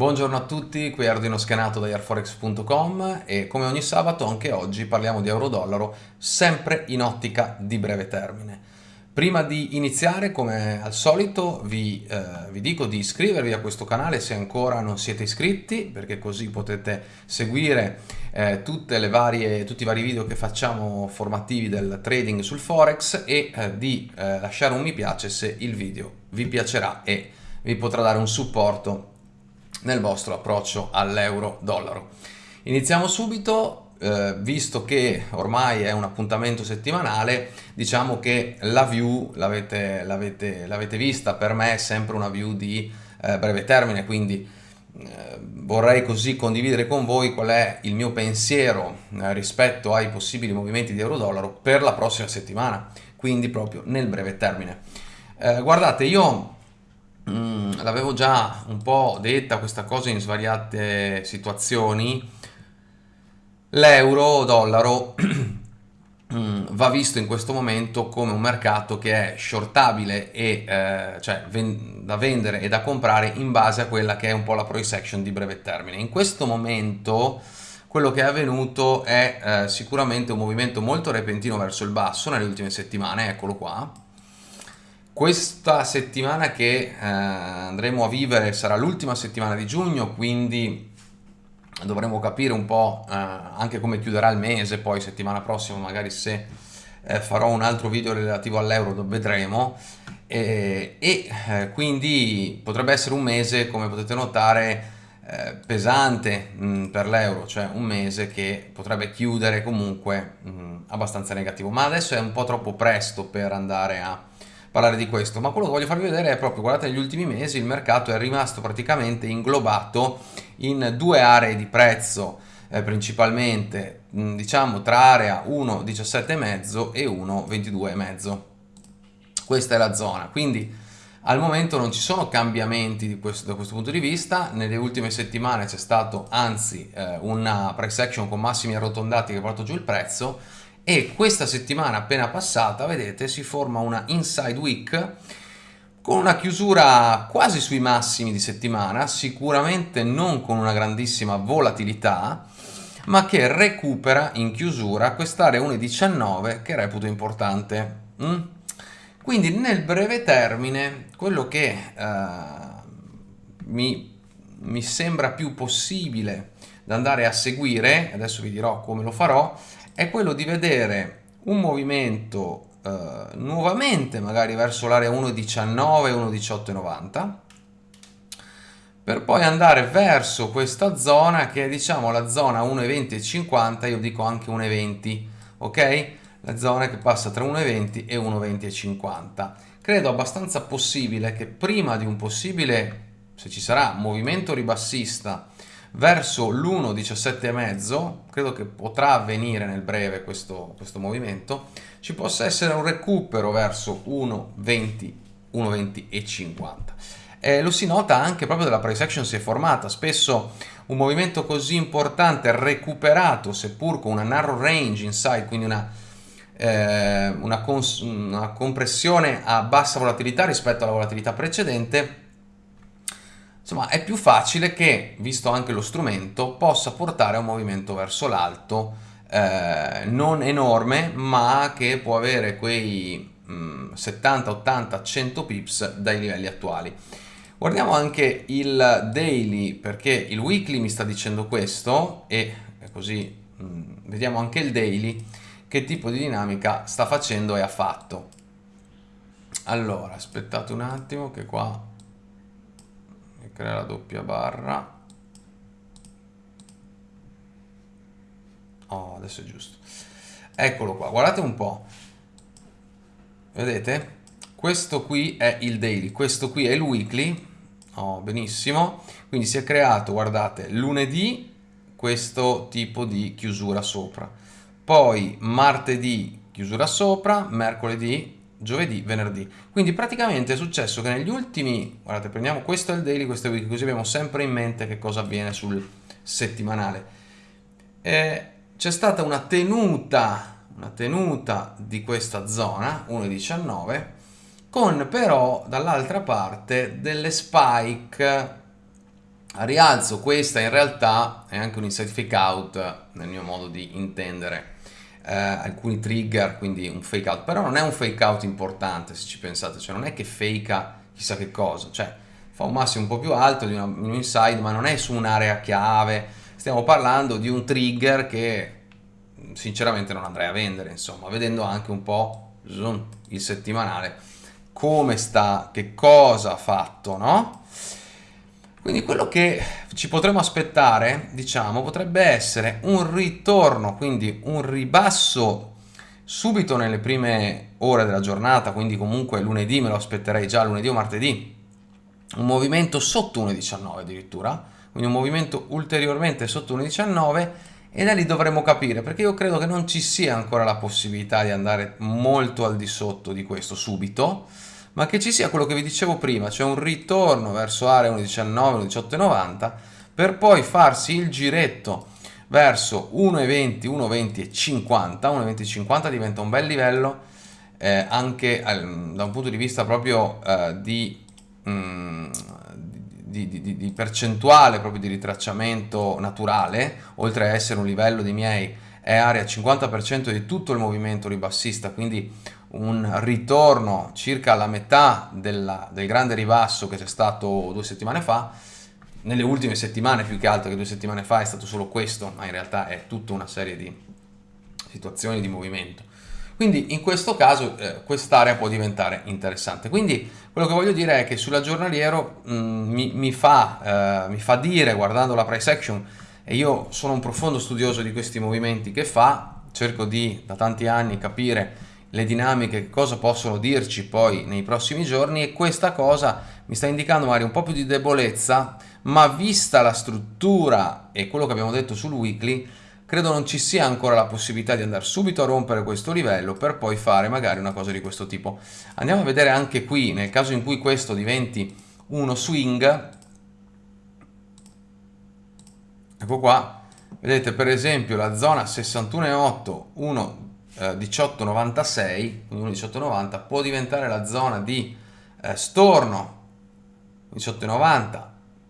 Buongiorno a tutti, qui Ardino Schenato da airforex.com e come ogni sabato anche oggi parliamo di euro-dollaro sempre in ottica di breve termine. Prima di iniziare, come al solito, vi, eh, vi, dico di iscrivervi a questo canale se ancora non siete iscritti, perché così potete seguire eh, varie, tutti i vari video che facciamo formativi del trading sul Forex e eh, di eh, lasciare un mi piace se il video vi piacerà e vi potrà dare un supporto nel vostro approccio all'euro-dollaro. Iniziamo subito, eh, visto che ormai è un appuntamento settimanale, diciamo che la view l'avete vista, per me è sempre una view di eh, breve termine, quindi eh, vorrei così condividere con voi qual è il mio pensiero eh, rispetto ai possibili movimenti di euro-dollaro per la prossima settimana, quindi proprio nel breve termine. Eh, guardate, io Mm, l'avevo già un po' detta questa cosa in svariate situazioni, l'euro dollaro mm, va visto in questo momento come un mercato che è shortabile e eh, cioè ven da vendere e da comprare in base a quella che è un po' la price action di breve termine. In questo momento quello che è avvenuto è eh, sicuramente un movimento molto repentino verso il basso nelle ultime settimane, eccolo qua, questa settimana che eh, andremo a vivere sarà l'ultima settimana di giugno, quindi dovremo capire un po' eh, anche come chiuderà il mese, poi settimana prossima magari se eh, farò un altro video relativo all'euro vedremo. E, e eh, quindi potrebbe essere un mese come potete notare eh, pesante mm, per l'euro, cioè un mese che potrebbe chiudere comunque mm, abbastanza negativo, ma adesso è un po' troppo presto per andare a parlare di questo, ma quello che voglio farvi vedere è proprio, guardate, negli ultimi mesi il mercato è rimasto praticamente inglobato in due aree di prezzo, eh, principalmente, diciamo, tra area 1,17,5 e 1,22,5. Questa è la zona, quindi al momento non ci sono cambiamenti questo, da questo punto di vista, nelle ultime settimane c'è stato anzi eh, una price action con massimi arrotondati che ha portato giù il prezzo, e questa settimana appena passata, vedete, si forma una inside week con una chiusura quasi sui massimi di settimana, sicuramente non con una grandissima volatilità, ma che recupera in chiusura quest'area 1,19 che reputo importante. Mm? Quindi nel breve termine quello che uh, mi, mi sembra più possibile da andare a seguire, adesso vi dirò come lo farò, è quello di vedere un movimento eh, nuovamente magari verso l'area 1.19, 1.1890 per poi andare verso questa zona che è diciamo la zona 1.20 io dico anche 1.20 ok? La zona che passa tra 1.20 e 1.20 Credo abbastanza possibile che prima di un possibile, se ci sarà, movimento ribassista verso l'1,17,5, credo che potrà avvenire nel breve questo, questo movimento, ci possa essere un recupero verso 1,20, 1,20 e 50. Eh, lo si nota anche proprio della price action si è formata, spesso un movimento così importante recuperato seppur con una narrow range inside, quindi una, eh, una, una compressione a bassa volatilità rispetto alla volatilità precedente, insomma è più facile che, visto anche lo strumento, possa portare a un movimento verso l'alto eh, non enorme ma che può avere quei mh, 70, 80, 100 pips dai livelli attuali. Guardiamo anche il daily perché il weekly mi sta dicendo questo e così mh, vediamo anche il daily che tipo di dinamica sta facendo e ha fatto. Allora, aspettate un attimo che qua crea la doppia barra. Oh adesso è giusto. Eccolo qua guardate un po' vedete? Questo qui è il daily questo qui è il weekly. Oh, benissimo. Quindi si è creato guardate lunedì questo tipo di chiusura sopra. Poi martedì chiusura sopra mercoledì giovedì, venerdì. Quindi praticamente è successo che negli ultimi, guardate, prendiamo questo è il daily, questo è il week, così abbiamo sempre in mente che cosa avviene sul settimanale. C'è stata una tenuta, una tenuta di questa zona, 1,19, con però dall'altra parte delle spike a rialzo questa in realtà è anche un inside fake out nel mio modo di intendere eh, alcuni trigger quindi un fake out. Però non è un fake out importante se ci pensate. Cioè non è che fake chissà che cosa. Cioè fa un massimo un po' più alto di, una, di un inside ma non è su un'area chiave. Stiamo parlando di un trigger che sinceramente non andrei a vendere insomma vedendo anche un po' il settimanale. Come sta? Che cosa ha fatto no quindi quello che ci potremmo aspettare, diciamo, potrebbe essere un ritorno, quindi un ribasso subito nelle prime ore della giornata, quindi comunque lunedì me lo aspetterei già lunedì o martedì, un movimento sotto 1,19 addirittura, quindi un movimento ulteriormente sotto 1,19 e da lì dovremo capire, perché io credo che non ci sia ancora la possibilità di andare molto al di sotto di questo subito, ma che ci sia quello che vi dicevo prima, cioè un ritorno verso area 1.19, 1.1890 per poi farsi il giretto verso 1.20, 1.20 e 50, 1.20 e 50 diventa un bel livello eh, anche eh, da un punto di vista proprio eh, di, mm, di, di, di, percentuale proprio di ritracciamento naturale, oltre a essere un livello di miei è area 50% di tutto il movimento ribassista, quindi un ritorno circa alla metà della, del grande ribasso che c'è stato due settimane fa. Nelle ultime settimane, più che altro che due settimane fa, è stato solo questo, ma in realtà è tutta una serie di situazioni di movimento. Quindi in questo caso eh, quest'area può diventare interessante. Quindi quello che voglio dire è che sulla giornaliero mh, mm, mi, mi, fa, eh, mi fa dire, guardando la price action, e io sono un profondo studioso di questi movimenti che fa, cerco di da tanti anni capire le dinamiche, che cosa possono dirci poi nei prossimi giorni e questa cosa mi sta indicando magari un po' più di debolezza, ma vista la struttura e quello che abbiamo detto sul weekly, credo non ci sia ancora la possibilità di andare subito a rompere questo livello per poi fare magari una cosa di questo tipo. Andiamo a vedere anche qui, nel caso in cui questo diventi uno swing, ecco qua, vedete per esempio la zona 61,8, 1 eh, 1896, quindi 1,1890, può diventare la zona di eh, storno 18,90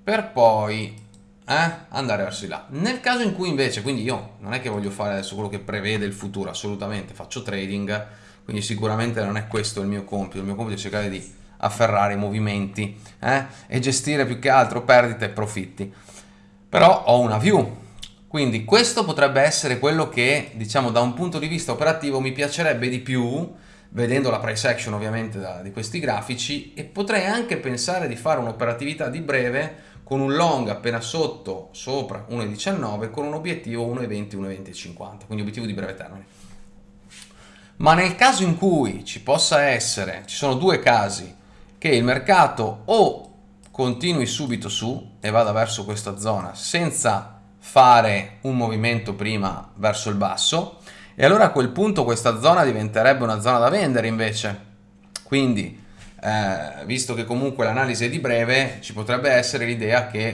per poi eh, andare verso di là. Nel caso in cui invece, quindi io non è che voglio fare adesso quello che prevede il futuro, assolutamente, faccio trading, quindi sicuramente non è questo il mio compito, il mio compito è cercare di afferrare i movimenti eh, e gestire più che altro perdite e profitti. Però ho una view, quindi questo potrebbe essere quello che, diciamo, da un punto di vista operativo mi piacerebbe di più, vedendo la price action ovviamente da, di questi grafici, e potrei anche pensare di fare un'operatività di breve con un long appena sotto, sopra 1,19, con un obiettivo 1,20, 1,20,50, quindi obiettivo di breve termine. Ma nel caso in cui ci possa essere, ci sono due casi, che il mercato o continui subito su e vada verso questa zona senza fare un movimento prima verso il basso e allora a quel punto questa zona diventerebbe una zona da vendere invece. Quindi, eh, visto che comunque l'analisi è di breve, ci potrebbe essere l'idea che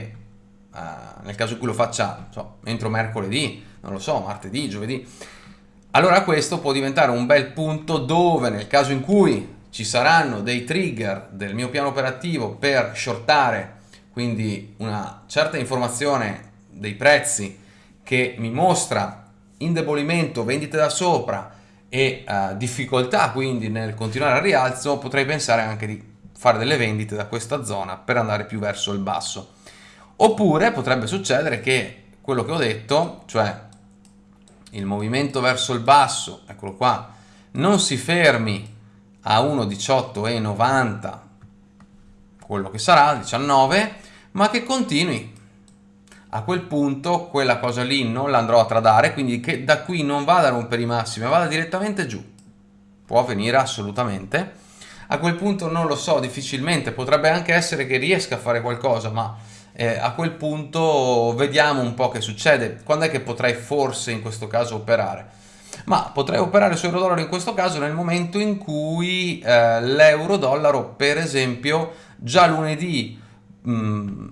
eh, nel caso in cui lo faccia so, entro mercoledì, non lo so, martedì, giovedì, allora questo può diventare un bel punto dove nel caso in cui ci saranno dei trigger del mio piano operativo per shortare, quindi una certa informazione dei prezzi che mi mostra indebolimento, vendite da sopra e uh, difficoltà quindi nel continuare al rialzo, potrei pensare anche di fare delle vendite da questa zona per andare più verso il basso. Oppure potrebbe succedere che quello che ho detto, cioè il movimento verso il basso, eccolo qua, non si fermi a 1,18,90, quello che sarà, 19, ma che continui a quel punto quella cosa lì non l'andrò a tradare, quindi che da qui non vada a rompere i massimi, ma vada direttamente giù. Può avvenire assolutamente. A quel punto non lo so, difficilmente, potrebbe anche essere che riesca a fare qualcosa, ma eh, a quel punto vediamo un po' che succede. Quando è che potrei forse in questo caso operare? Ma potrei operare su euro-dollaro in questo caso nel momento in cui eh, l'euro-dollaro, per esempio, già lunedì mh, mm,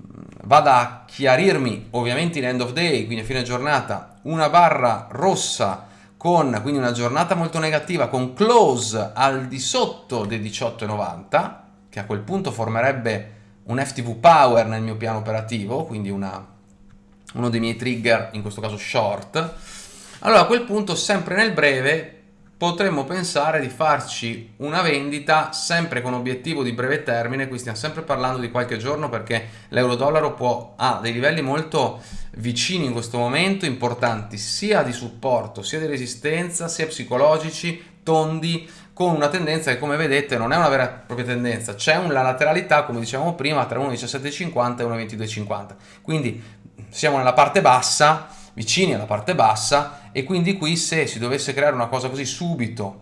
vada a chiarirmi ovviamente in end of day, quindi a fine giornata, una barra rossa con quindi una giornata molto negativa con close al di sotto dei 18,90 che a quel punto formerebbe un FTV Power nel mio piano operativo, quindi una, uno dei miei trigger, in questo caso short, allora a quel punto sempre nel breve potremmo pensare di farci una vendita sempre con obiettivo di breve termine, qui stiamo sempre parlando di qualche giorno perché l'euro-dollaro ha dei livelli molto vicini in questo momento, importanti sia di supporto, sia di resistenza, sia psicologici, tondi, con una tendenza che come vedete non è una vera e propria tendenza, c'è una lateralità come dicevamo prima tra 1,1750 e 1,2250, quindi siamo nella parte bassa, vicini alla parte bassa e quindi qui se si dovesse creare una cosa così subito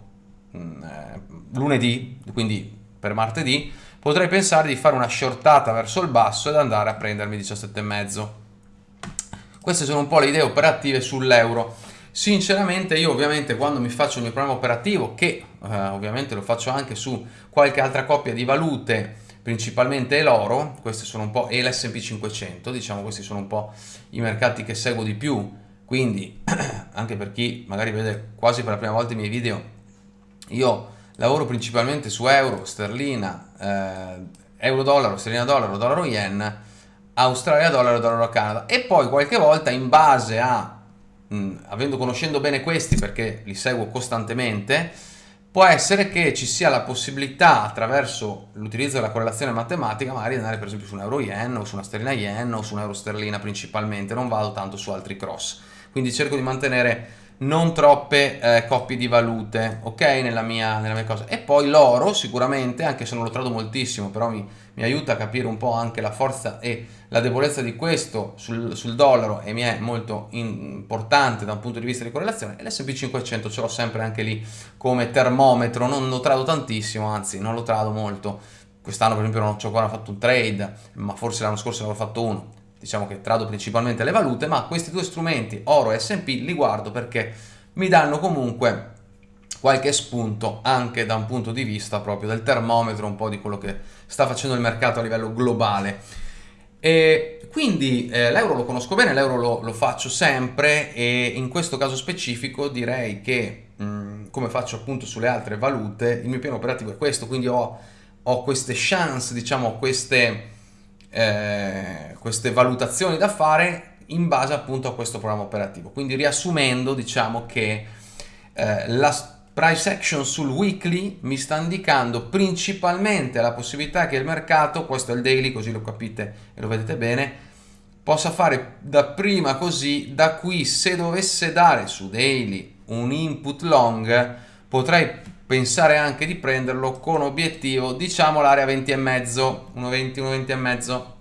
mm, eh, lunedì, quindi per martedì, potrei pensare di fare una shortata verso il basso ed andare a prendermi 17,5. Queste sono un po' le idee operative sull'euro. Sinceramente io ovviamente quando mi faccio il mio programma operativo, che eh, ovviamente lo faccio anche su qualche altra coppia di valute, principalmente l'oro, questi sono un po' e l'S&P 500, diciamo questi sono un po' i mercati che seguo di più, quindi anche per chi magari vede quasi per la prima volta i miei video, io lavoro principalmente su euro, sterlina, eh, euro dollaro, sterlina dollaro, dollaro yen, Australia dollaro, dollaro Canada e poi qualche volta in base a, mh, avendo conoscendo bene questi perché li seguo costantemente, può essere che ci sia la possibilità attraverso l'utilizzo della correlazione matematica magari di andare per esempio su un euro yen o su una sterlina yen o su un euro sterlina principalmente, non vado tanto su altri cross. Quindi cerco di mantenere non troppe eh, coppie di valute, ok, nella mia, nella mia cosa. E poi l'oro sicuramente, anche se non lo trado moltissimo, però mi, mi, aiuta a capire un po' anche la forza e la debolezza di questo sul, sul dollaro e mi è molto importante da un punto di vista di correlazione. L'S&P 500 ce l'ho sempre anche lì come termometro, non lo trado tantissimo, anzi non lo trado molto. Quest'anno per esempio non ho ancora fatto un trade, ma forse l'anno scorso ne avevo fatto uno diciamo che trado principalmente le valute, ma questi due strumenti, oro e S&P, li guardo perché mi danno comunque qualche spunto anche da un punto di vista proprio del termometro, un po' di quello che sta facendo il mercato a livello globale. E quindi eh, l'euro lo conosco bene, l'euro lo, lo, faccio sempre e in questo caso specifico direi che mh, come faccio appunto sulle altre valute, il mio piano operativo è questo, quindi ho, ho queste chance, diciamo queste eh, queste valutazioni da fare in base appunto a questo programma operativo. Quindi riassumendo diciamo che eh, la price action sul weekly mi sta indicando principalmente la possibilità che il mercato, questo è il daily così lo capite e lo vedete bene, possa fare da prima così, da qui se dovesse dare su daily un input long potrei pensare anche di prenderlo con obiettivo diciamo l'area 20 e mezzo. 1,20 1,20 e mezzo.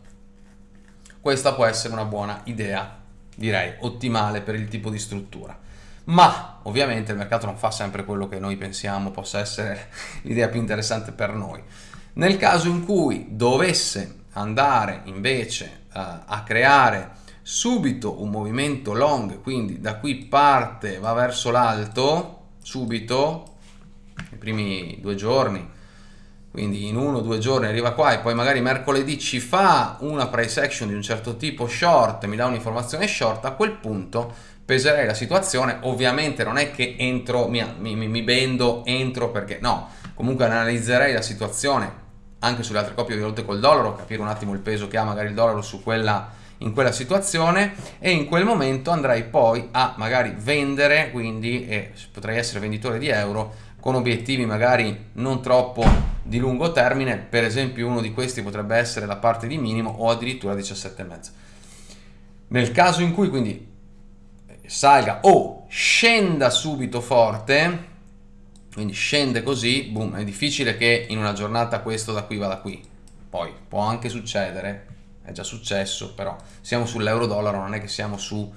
Questa può essere una buona idea direi ottimale per il tipo di struttura. Ma ovviamente il mercato non fa sempre quello che noi pensiamo possa essere l'idea più interessante per noi. Nel caso in cui dovesse andare invece uh, a creare subito un movimento long quindi da qui parte va verso l'alto subito i primi due giorni, quindi in uno o due giorni arriva qua e poi magari mercoledì ci fa una price action di un certo tipo short, mi dà un'informazione short, a quel punto peserei la situazione, ovviamente non è che entro, mi, mi, mi bendo, entro perché no, comunque analizzerei la situazione anche sulle altre coppie di valute col dollaro, capire un attimo il peso che ha magari il dollaro su quella in quella situazione e in quel momento andrei poi a magari vendere quindi e potrei essere venditore di euro con obiettivi magari non troppo di lungo termine, per esempio uno di questi potrebbe essere la parte di minimo o addirittura 17,5. Nel caso in cui quindi salga o scenda subito forte, quindi scende così, boom, è difficile che in una giornata questo da qui vada qui. Poi può anche succedere, è già successo, però siamo sull'euro dollaro, non è che siamo su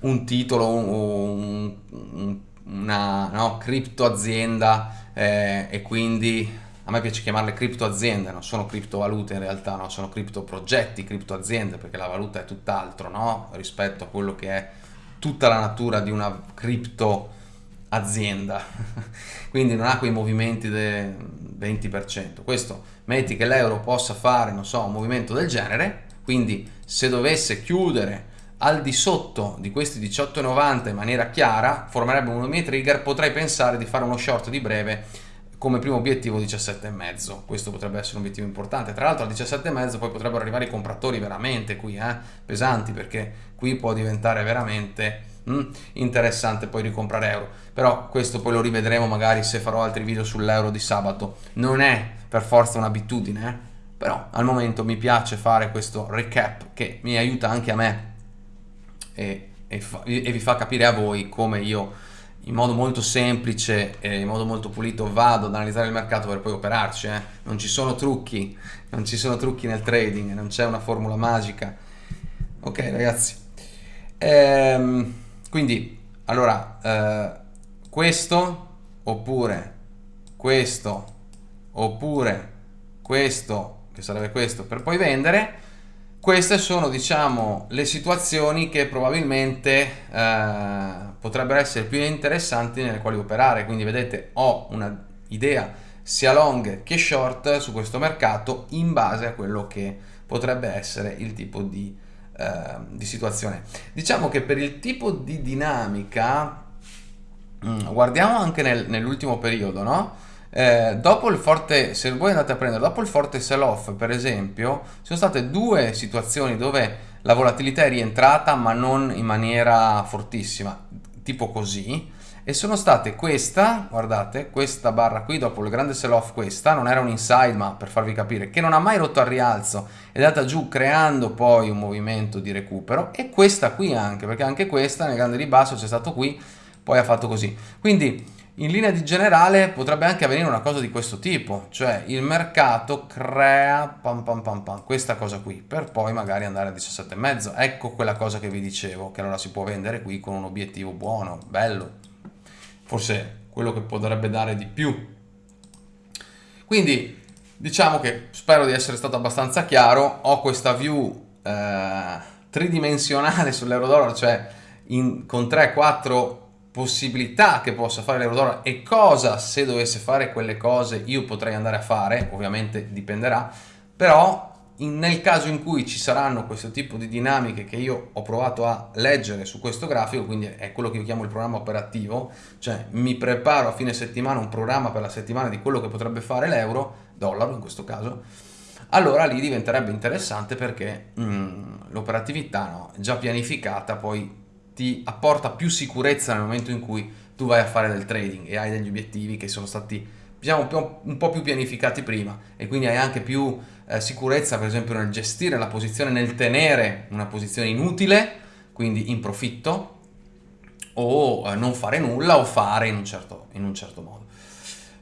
un titolo o un, un, una no, cripto azienda eh, e quindi a me piace chiamarle cripto aziende, non sono criptovalute in realtà, no? sono cripto progetti, cripto aziende, perché la valuta è tutt'altro no? rispetto a quello che è tutta la natura di una cripto azienda, quindi non ha quei movimenti del 20%. Questo metti che l'euro possa fare, non so, un movimento del genere, quindi se dovesse chiudere al di sotto di questi 18,90 in maniera chiara formerebbe uno dei miei trigger potrei pensare di fare uno short di breve come primo obiettivo 17,5 questo potrebbe essere un obiettivo importante. Tra l'altro al 17,5 poi potrebbero arrivare i compratori veramente qui eh, pesanti perché qui può diventare veramente mm, interessante poi ricomprare euro. Però questo poi lo rivedremo magari se farò altri video sull'euro di sabato. Non è per forza un'abitudine eh? però al momento mi piace fare questo recap che mi aiuta anche a me e, e, fa, e vi fa capire a voi come io in modo molto semplice e in modo molto pulito vado ad analizzare il mercato per poi operarci eh? non ci sono trucchi non ci sono trucchi nel trading non c'è una formula magica ok ragazzi ehm, quindi allora eh, questo oppure questo oppure questo che sarebbe questo per poi vendere queste sono diciamo le situazioni che probabilmente eh, potrebbero essere più interessanti nelle quali operare quindi vedete ho una idea sia long che short su questo mercato in base a quello che potrebbe essere il tipo di, eh, di situazione diciamo che per il tipo di dinamica mm, guardiamo anche nel, nell'ultimo periodo no? Eh, dopo il forte, se voi andate a prendere, dopo il forte sell-off per esempio, ci sono state due situazioni dove la volatilità è rientrata ma non in maniera fortissima, tipo così, e sono state questa, guardate, questa barra qui dopo il grande sell-off questa, non era un inside ma per farvi capire, che non ha mai rotto al rialzo, è andata giù creando poi un movimento di recupero, e questa qui anche, perché anche questa nel grande ribasso c'è stato qui, poi ha fatto così. Quindi in linea di generale potrebbe anche avvenire una cosa di questo tipo, cioè il mercato crea pam pam pam pam, questa cosa qui, per poi magari andare a 17,5. Ecco quella cosa che vi dicevo, che allora si può vendere qui con un obiettivo buono, bello, forse quello che potrebbe dare di più. Quindi diciamo che spero di essere stato abbastanza chiaro, ho questa view eh, tridimensionale sull'euro dollaro, cioè in, con 3-4 possibilità che possa fare l'Eurodollaro e cosa se dovesse fare quelle cose io potrei andare a fare, ovviamente dipenderà, però in, nel caso in cui ci saranno questo tipo di dinamiche che io ho provato a leggere su questo grafico, quindi è quello che io chiamo il programma operativo, cioè mi preparo a fine settimana un programma per la settimana di quello che potrebbe fare l'euro, dollaro in questo caso, allora lì diventerebbe interessante perché mm, l'operatività no, già pianificata poi ti apporta più sicurezza nel momento in cui tu vai a fare del trading e hai degli obiettivi che sono stati diciamo, un po' più pianificati prima e quindi hai anche più eh, sicurezza per esempio nel gestire la posizione, nel tenere una posizione inutile, quindi in profitto, o eh, non fare nulla o fare in un certo, in un certo modo.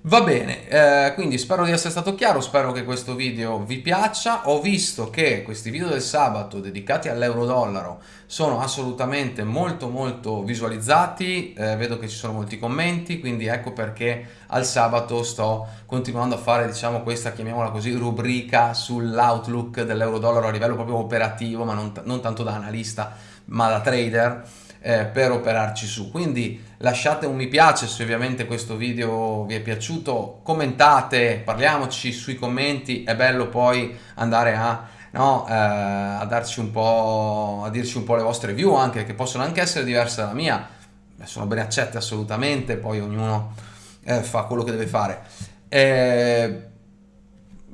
Va bene, eh, quindi spero di essere stato chiaro, spero che questo video vi piaccia. Ho visto che questi video del sabato dedicati all'euro-dollaro sono assolutamente molto molto visualizzati, eh, vedo che ci sono molti commenti, quindi ecco perché al sabato sto continuando a fare, diciamo, questa, chiamiamola così, rubrica sull'outlook dell'euro-dollaro a livello proprio operativo, ma non, non tanto da analista, ma da trader eh, per operarci su. Quindi lasciate un mi piace se ovviamente questo video vi è piaciuto, commentate, parliamoci sui commenti, è bello poi andare a, no, eh, a darci un po', a dirci un po' le vostre view anche, che possono anche essere diverse dalla mia, sono ben accette assolutamente, poi ognuno eh, fa quello che deve fare. Eh,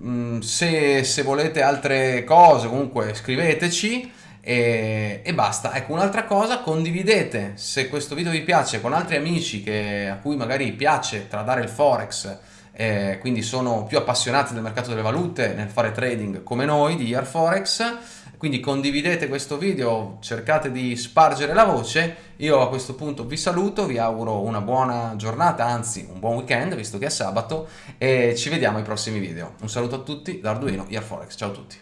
mm, se, se volete altre cose comunque scriveteci e, e basta. Ecco, un'altra cosa, condividete se questo video vi piace con altri amici che, a cui magari piace tradare il forex, eh, quindi sono più appassionati del mercato delle valute nel fare trading come noi di Year Forex, quindi condividete questo video, cercate di spargere la voce, io a questo punto vi saluto, vi auguro una buona giornata, anzi un buon weekend visto che è sabato e ci vediamo ai prossimi video. Un saluto a tutti da Arduino Year Forex, ciao a tutti.